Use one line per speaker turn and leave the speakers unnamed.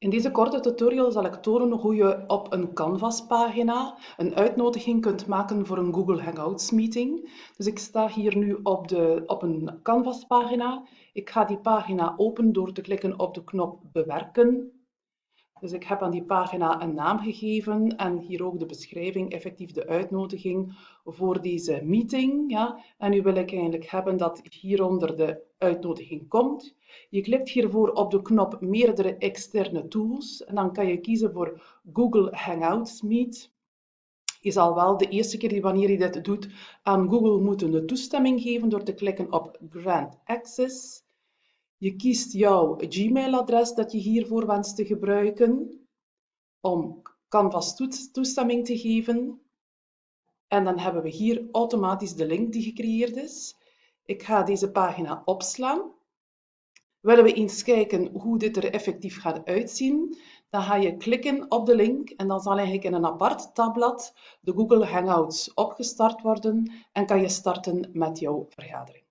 In deze korte tutorial zal ik tonen hoe je op een Canvas-pagina een uitnodiging kunt maken voor een Google Hangouts meeting. Dus ik sta hier nu op, de, op een Canvas-pagina. Ik ga die pagina openen door te klikken op de knop Bewerken. Dus ik heb aan die pagina een naam gegeven en hier ook de beschrijving, effectief de uitnodiging voor deze meeting. Ja. En nu wil ik eigenlijk hebben dat hieronder de uitnodiging komt. Je klikt hiervoor op de knop meerdere externe tools en dan kan je kiezen voor Google Hangouts Meet. Je zal wel de eerste keer wanneer je dit doet aan Google moeten de toestemming geven door te klikken op Grant Access. Je kiest jouw Gmail-adres dat je hiervoor wenst te gebruiken om Canvas toestemming te geven. En dan hebben we hier automatisch de link die gecreëerd is. Ik ga deze pagina opslaan. Willen we eens kijken hoe dit er effectief gaat uitzien, dan ga je klikken op de link en dan zal eigenlijk in een apart tabblad de Google Hangouts opgestart worden en kan je starten met jouw vergadering.